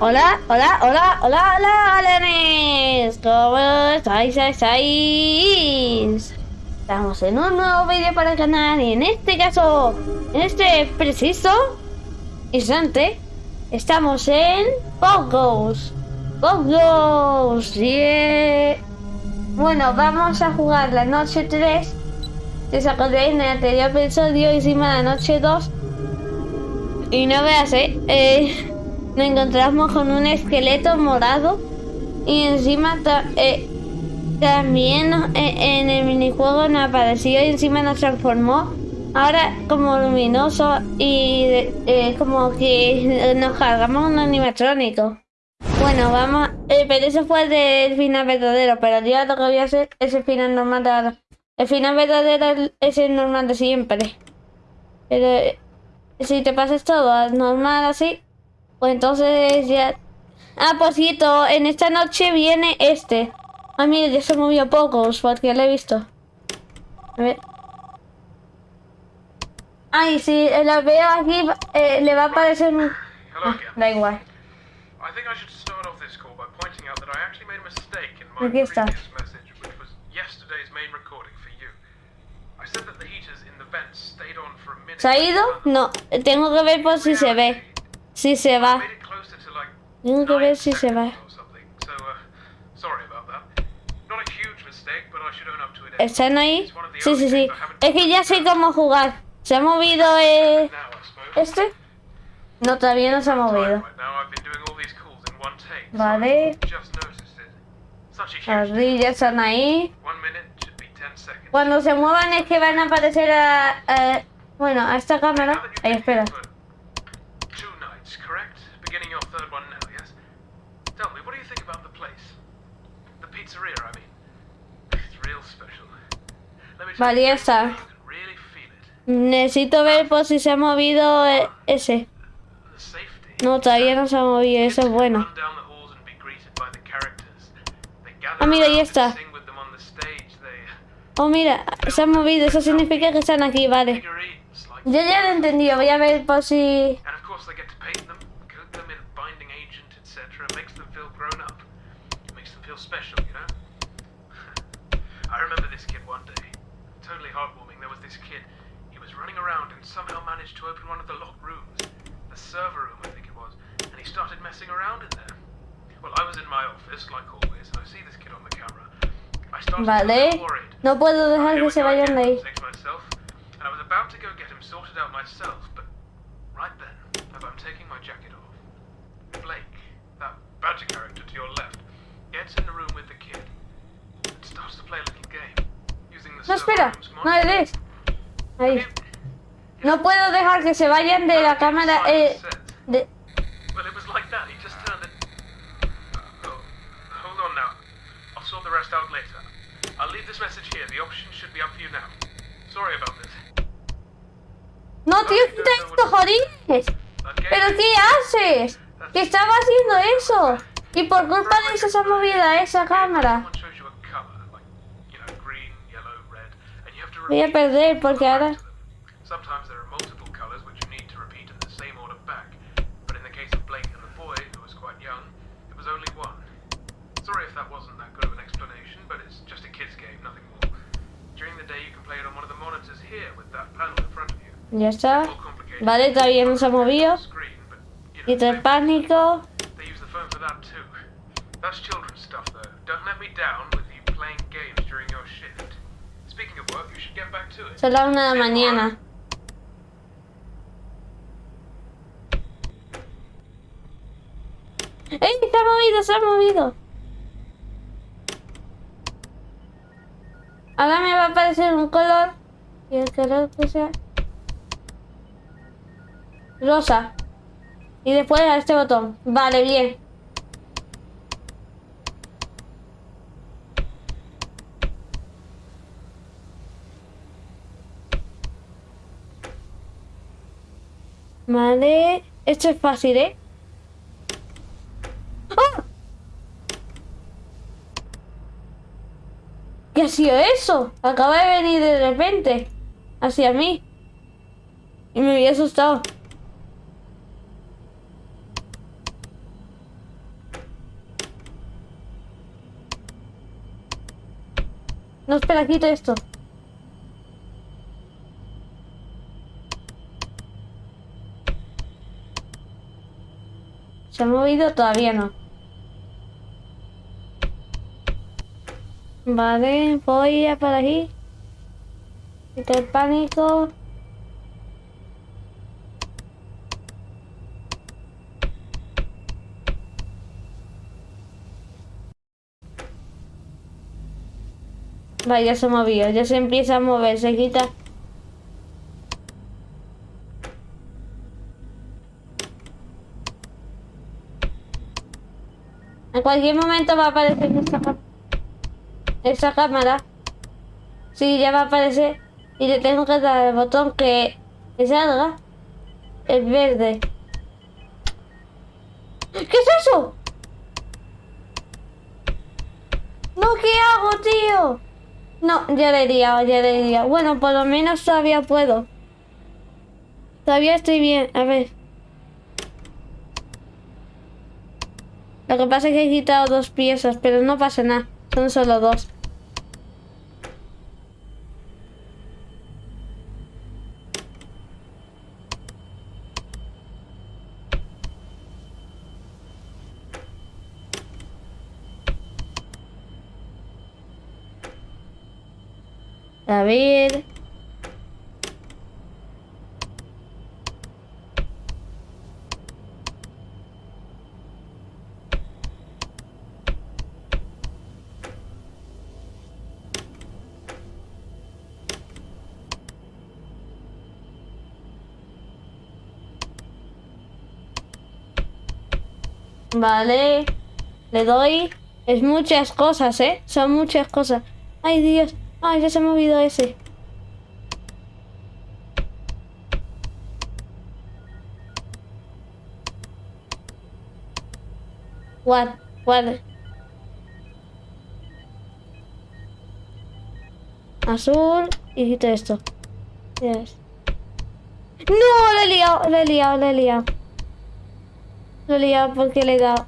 Hola, hola, hola, hola, hola, alenes. ¿Cómo estáis? ¿Estáis? Estamos en un nuevo vídeo para el canal y en este caso, en este preciso instante, estamos en Pogos. Pogos, yeah. Bueno, vamos a jugar la noche 3. Si os acordáis en el anterior episodio hicimos la noche 2. Y no veas, eh, eh nos encontramos con un esqueleto morado y encima eh, también eh, en el minijuego nos apareció y encima nos transformó ahora como luminoso y eh, como que nos cargamos un animatrónico. Bueno, vamos, pero eso fue del final verdadero, pero yo lo que voy a hacer es el final normal de ahora. El final verdadero es el normal de siempre. Pero si te pasas todo normal así, pues entonces ya... Ah, por cierto, en esta noche viene este. Ah, mire, ya se movió pocos porque lo he visto. A ver. Ay, si la veo aquí, eh, le va a aparecer un... Ah, da igual. Aquí está. ¿Se ha ido? No, tengo que ver por si se ve. Si se va. Tengo que ver si se va. ¿Están ahí? Sí, sí, sí. Es que ya sé cómo jugar. ¿Se ha movido eh, este? No, todavía no se ha movido. Vale. Las están ahí. Cuando se muevan es que van a aparecer a... a bueno, a esta cámara. Ahí, espera. Vale, ya está. Necesito ver por si se ha movido eh, ese. No, todavía no se ha movido, eso es bueno. Ah, mira, ahí está. Oh, mira, se ha movido, eso significa que están aquí, vale. Yo ya lo he entendido, voy a ver por si... somehow managed to open one of the locked rooms, the server room I think it was, and he started messing around in there. Well, I was in my office, like always, and I see this kid on the camera. I started vale. worried. No puedo dejar que se vayan de ahí. Myself, and I was about to go get him sorted out myself, but right then, as I'm taking my jacket off, Blake, that badger character no, espera, no eres. Ahí. No puedo dejar que se vayan de la cámara. Eh, de... No, tío, ¿qué esto, jodines? ¿Pero qué haces? ¿Qué estaba haciendo eso? Y por culpa de eso se ha movido esa cámara. Voy a perder porque ahora... Sometimes there are multiple colours which you need to repeat in the same order back, but in the case of Blake and the boy, who was quite young, it was only one. Sorry if that wasn't that good of an explanation, but it's just a kid's game, nothing more. During the day you can play it on one of the monitors here with that panel in front of you. Ya está. Vale, todavía no se ha movido. Quita el pánico. Son las una de la mañana. ¡Ey! Se ha movido, se ha movido. Ahora me va a aparecer un color. Y el color que sea... Rosa. Y después a este botón. Vale, bien. Vale. Esto es fácil, ¿eh? ¡Oh! ¿Qué ha sido eso? Acaba de venir de repente. Hacia mí. Y me había asustado. No, espera, quito esto. ¿Se ha movido? Todavía no. Vale, voy a para aquí. Quita el pánico. Vale, ya se movió, ya se empieza a mover, se quita. Cualquier momento va a aparecer esa, esa cámara. Sí, ya va a aparecer. Y le tengo que dar el botón que, que salga. El verde. ¿Qué es eso? No, ¿qué hago, tío? No, ya le diría, ya le diría. Bueno, por lo menos todavía puedo. Todavía estoy bien. A ver. Lo que pasa es que he quitado dos piezas, pero no pasa nada. Son solo dos. A ver. Vale. Le doy. Es muchas cosas, ¿eh? Son muchas cosas. Ay, Dios. Ay, ya se ha movido ese. What? What? Azul y quito esto. Yes. ¡No! Le he liado, le he liado, le he liado. Liado porque le he dado.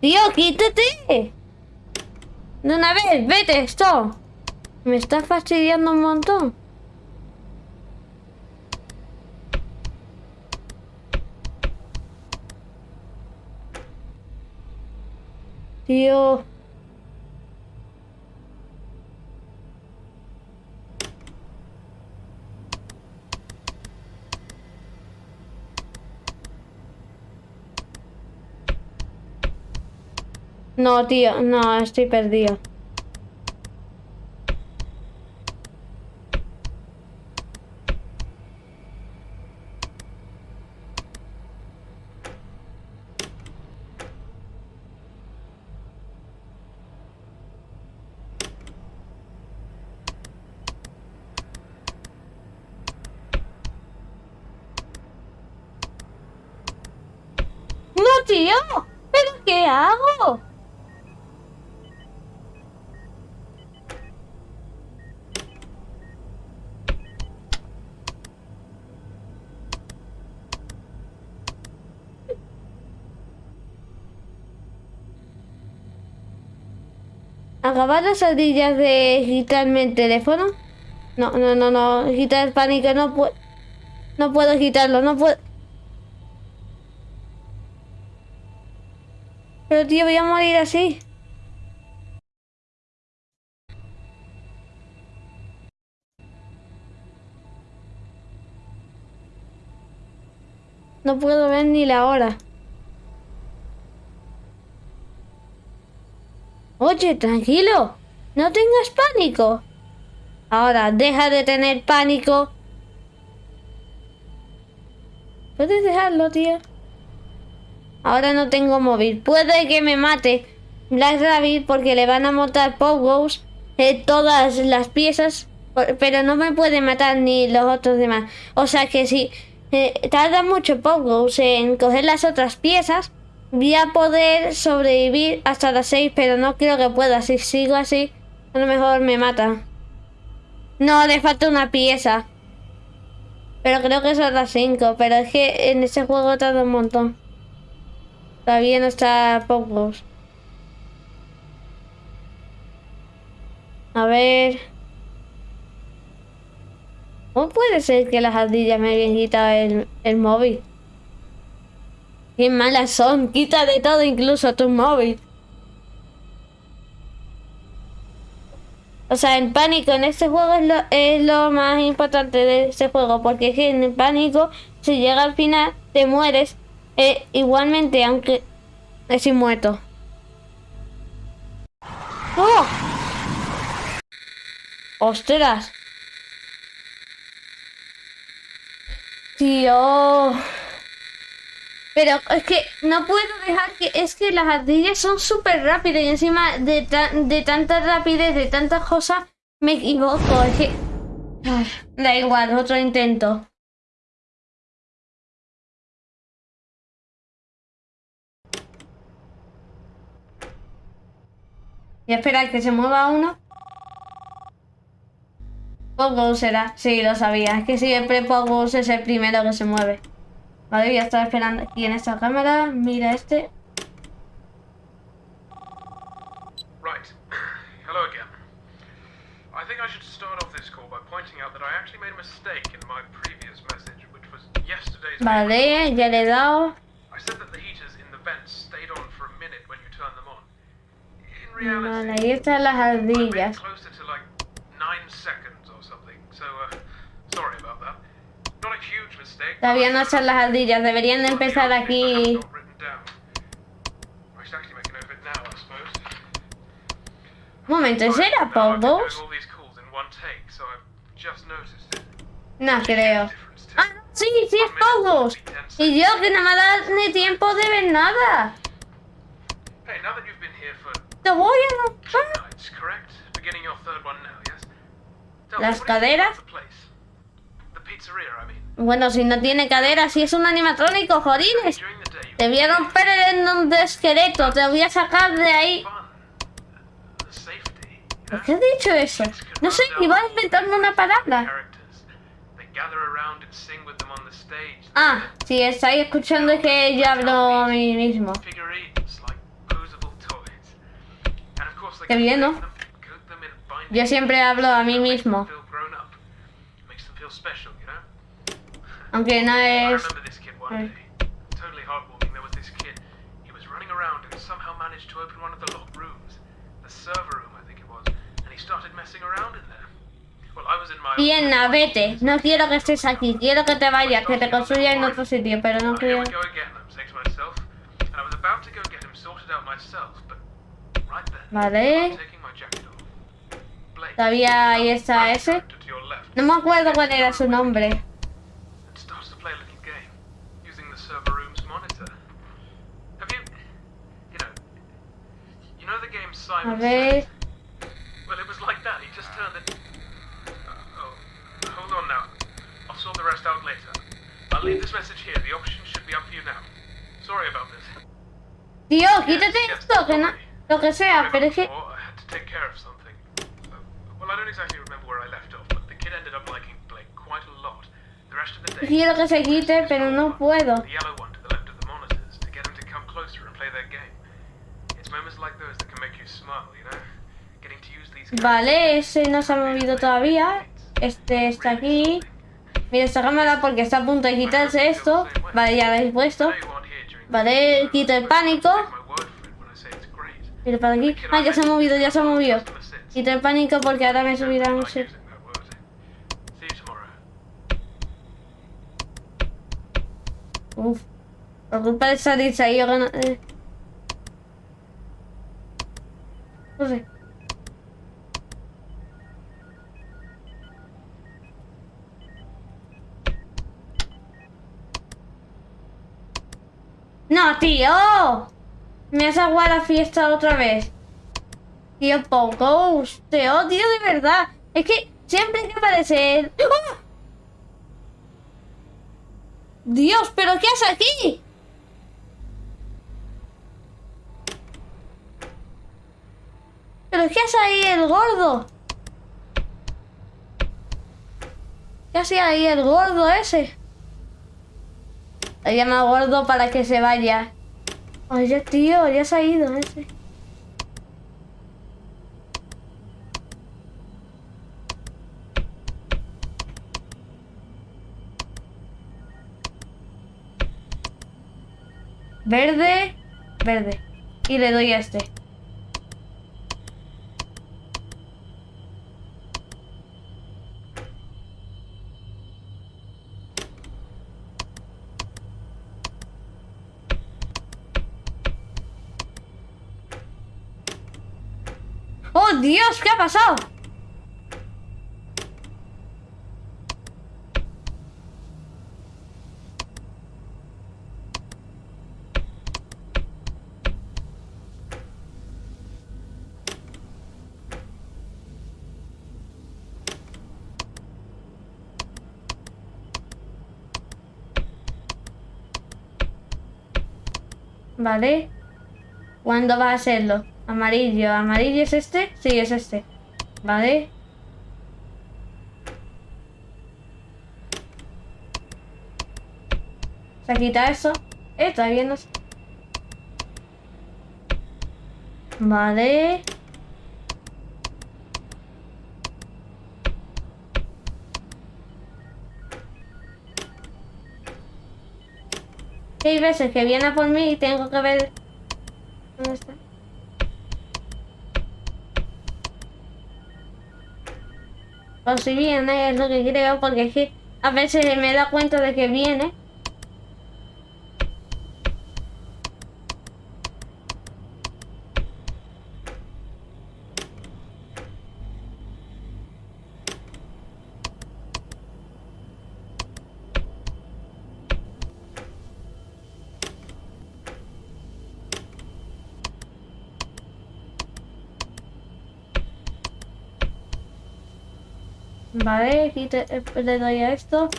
Tío, quítate. De una vez, vete, esto. Me está fastidiando un montón. Tío. No, tío, no, estoy perdido. Tío, ¿pero qué hago? ¿Acabar las ardillas de quitarme el teléfono? No, no, no, no. Quitar el pánico, no puedo. No puedo quitarlo, no puedo. Pero tío, voy a morir así. No puedo ver ni la hora. Oye, tranquilo. No tengas pánico. Ahora, deja de tener pánico. ¿Puedes dejarlo, tío? Ahora no tengo móvil. Puede que me mate Black Rabbit porque le van a montar Pogos eh, todas las piezas. Pero no me puede matar ni los otros demás. O sea que si eh, tarda mucho Pogos en coger las otras piezas, Voy a poder sobrevivir hasta las 6, pero no creo que pueda. Si sigo así, a lo mejor me mata. No, le falta una pieza. Pero creo que son las 5. Pero es que en este juego tarda un montón. Todavía no está pocos. A ver. ¿Cómo puede ser que las ardillas me hayan quitado el móvil? Qué malas son. Quita de todo, incluso tu móvil. O sea, en pánico en este juego es lo, es lo más importante de este juego. Porque es que en pánico, si llega al final, te mueres. Eh, igualmente, aunque es muerto. ¡Oh! ¡Ostras! Tío... Pero es que no puedo dejar que... Es que las ardillas son súper rápidas y encima de, de tanta rapidez, de tantas cosas, me equivoco. Es que... da igual, otro intento. Y esperar que se mueva uno. Poco será. Sí, lo sabía. Es que siempre Pogo es el primero que se mueve. Vale, voy a estar esperando aquí en esta cámara. Mira este. Right. Hello again. I think I should start off this call by pointing out that I actually made a mistake in my previous message, which was yesterday's. Vale, ya le he dado. I said that the heaters in the vents stayed on for a minute when you turned them on. In reality, Vale, ahí están las ardillas. closer to like nine seconds or something. So, uh, sorry about that. Not a huge mistake. Todavía no son las ardillas. Deberían de empezar aquí. Un momento, ¿ese era it. No creo. Ah, sí, sí es Pogos. Y yo que no me da ni tiempo de ver nada. Te voy a? Tell Las caderas. Bueno, si no tiene cadera, si es un animatrónico, jodines. Te voy a romper el endón de esqueleto. Te voy a sacar de ahí. ¿Por qué he dicho eso? No sé, iba a inventarme una palabra. Ah, si estáis escuchando es que yo hablo a mí mismo. Qué bien, ¿no? Yo siempre hablo a mí mismo. Aunque no es... my Bien, vete. No quiero que estés aquí. Quiero que te vayas, que te construya en otro sitio, pero no quiero... Vale. I'm taking my jacket off. Blake, Todavía ahí está ese. No me acuerdo cuál era su nombre. Simon. Says? Well, it was like that. He just turned it. Oh, hold on now. I'll sort the rest out later. I'll leave this message here. The options should be up for you now. Sorry about this. Tío, quítate esto, que no... Lo que sea, pero es que... I had to take care of something. Uh, well, I don't exactly remember where I left off, but the kid ended up liking Blake quite a lot. The rest of the day. Quiero que se quite, pero no puedo. The yellow one Vale, ese no se ha movido todavía. Este está aquí. Mira esta cámara porque está a punto de quitarse esto. Vale, ya lo habéis puesto. Vale, quito el pánico. Mira para aquí. Ah, ya se ha movido, ya se ha movido. Quito el pánico porque ahora me subirán... no sé. Uf. Por culpa de esa dicha yo. No sé. No, tío. Me has aguado la fiesta otra vez. Tío, poco. Te odio de verdad. Es que siempre que aparece él... ¡Ah! Dios, ¿pero qué haces aquí? ¿Pero qué hace ahí el gordo? ¿Qué hace ahí el gordo ese? Le llama gordo para que se vaya. Oye, tío, ya se ha ido ese. Verde, verde. Y le doy a este. Dios! ¿Qué ha pasado? Vale. ¿Cuándo va a serlo? Amarillo. ¿Amarillo es este? Sí, es este. Vale. Se quita eso. Eh, todavía no. Vale. Hay veces que viene a por mí y tengo que ver... ¿Dónde está? Si viene, es lo que creo, porque es que a veces me da cuenta de que viene. Vale, aquí te- eh, le doy a esto.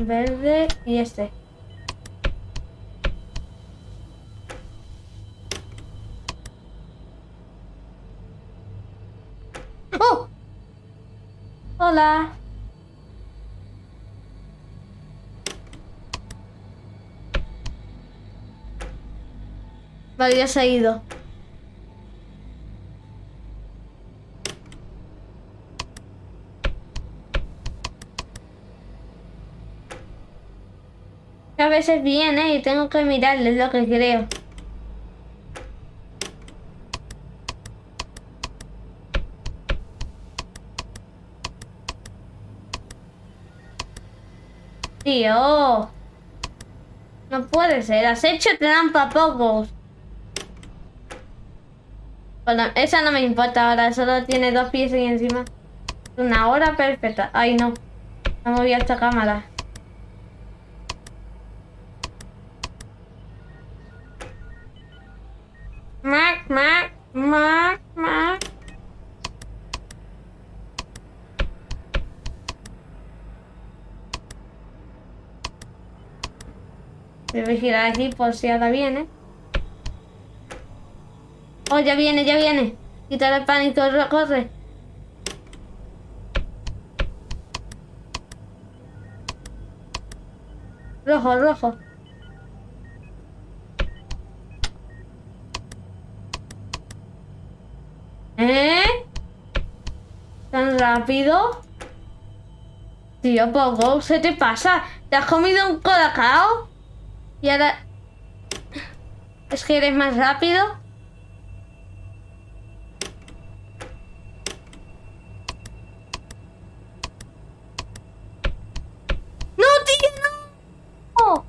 Verde y este. ¡Oh! Hola. Vale, ya se ha ido. A veces viene y tengo que mirarle, es lo que creo. Tío. No puede ser. Has hecho trampa, pocos. Bueno, esa no me importa ahora, solo tiene dos pies y encima. Una hora perfecta. Ay, no. No moví esta cámara. Mac, mac, mac, mac. Debe girar aquí por si ahora viene. Oh, ya viene, ya viene. Quita el pánico, corre. Rojo, rojo. ¿Eh? ¿Tan rápido? Tío, poco, ¿se te pasa? ¿Te has comido un colacao? Y ahora... ¿Es que eres más rápido? ¡No, tío, no!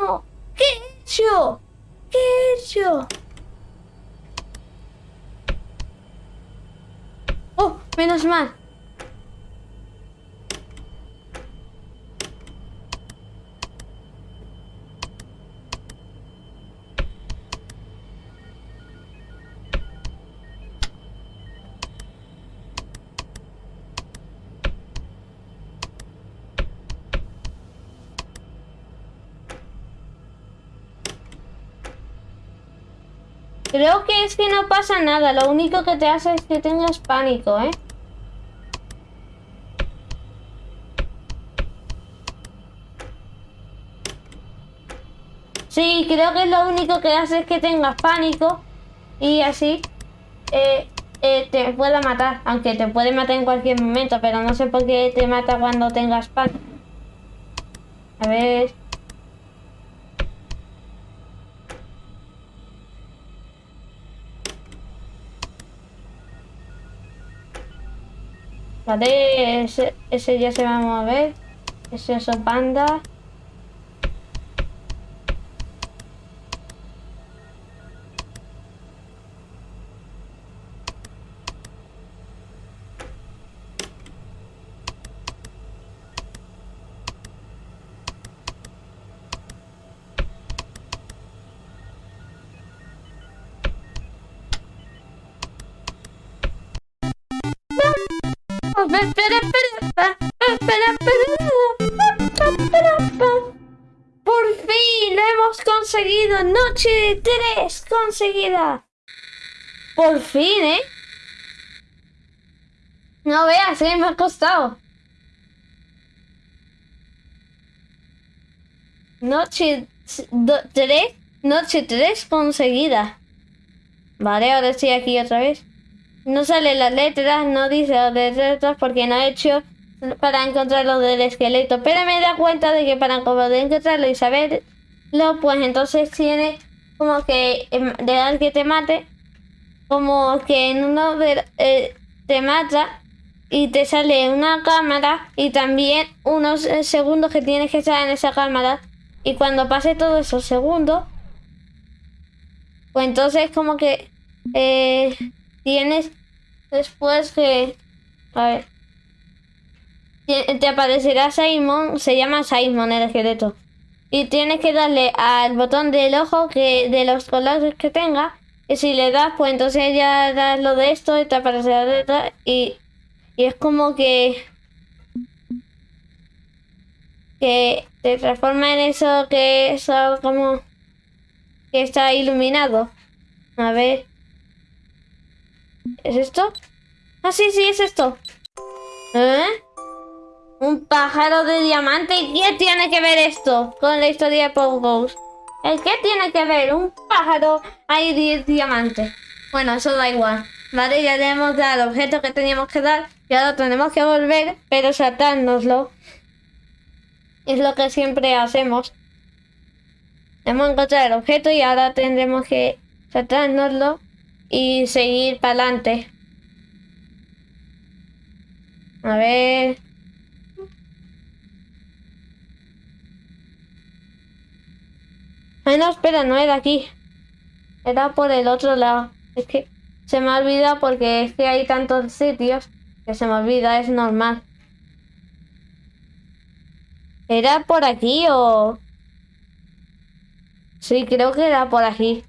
¡No! ¿Qué he hecho? ¿Qué he hecho? ¡Oh, menos mal! Creo que es que no pasa nada, lo único que te hace es que tengas pánico, ¿eh? Sí, creo que lo único que hace es que tengas pánico y así. eh, eh, te pueda matar. Aunque te puede matar en cualquier momento, pero no sé por qué te mata cuando tengas pan. A ver. Vale, ese, ese ya se va a mover. Ese Por fin lo hemos conseguido. Noche 3 conseguida. Por fin, ¿eh? No veas, ¿eh? me ha costado. Noche 3, noche 3 conseguida. Vale, ahora estoy aquí otra vez. No sale las letras, no dice las letras porque no he hecho para encontrar lo del esqueleto. Pero me da cuenta de que para poder encontrarlo y saberlo, pues entonces tiene como que em, de dar que te mate, como que en uno de, eh, te mata y te sale una cámara y también unos eh, segundos que tienes que estar en esa cámara. Y cuando pase todos esos segundos, pues entonces como que eh, tienes después que... A ver. Te aparecerá Simon, se llama Simon el esqueleto. Y tienes que darle al botón del ojo que de los colores que tenga. Y si le das, pues entonces ya das lo de esto y te aparecerá detrás. Y, y es como que... Que te transforma en eso que es como... Que está iluminado. A ver. ¿Es esto? Ah, sí, sí, es esto. ¿Eh? Un pájaro de diamante. ¿Qué tiene que ver esto con la historia de Pogos? ¿El qué tiene que ver? Un pájaro ahí de diamante. Bueno, eso da igual. Vale, ya le hemos dado el objeto que teníamos que dar. Y ahora tenemos que volver, pero saltárnoslo. Es lo que siempre hacemos. Hemos encontrado el objeto y ahora tendremos que saltárnoslo y seguir para adelante. A ver. Ay, no, espera, no era aquí. Era por el otro lado. Es que se me olvida porque es que hay tantos sitios que se me olvida, es normal. ¿Era por aquí o...? Sí, creo que era por aquí.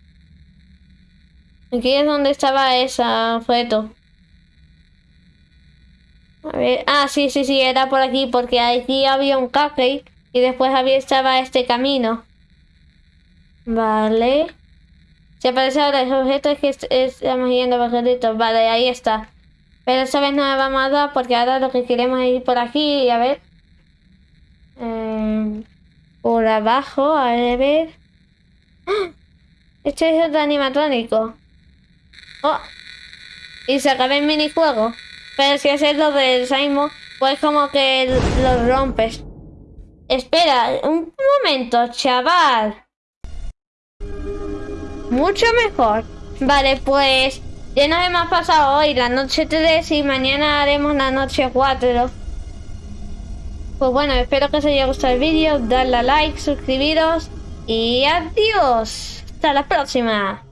Aquí es donde estaba esa foto. A ver, ah, sí, sí, sí, era por aquí, porque aquí había un café y después había estaba este camino. Vale. Si aparece ahora el objeto es que estamos yendo objetos. Vale, ahí está. Pero esta vez no me vamos a dar porque ahora lo que queremos es ir por aquí y a ver. Eh, por abajo, a ver. ¡Ah! Este es el animatrónico. Oh. Y se acaba el minijuego. Pero si haces lo del Simon, pues como que lo rompes. Espera, un momento, chaval. Mucho mejor. Vale, pues ya nos hemos pasado hoy la noche 3 y mañana haremos la noche 4. Pues bueno, espero que os haya gustado el vídeo, darle a like, suscribiros y adiós. Hasta la próxima.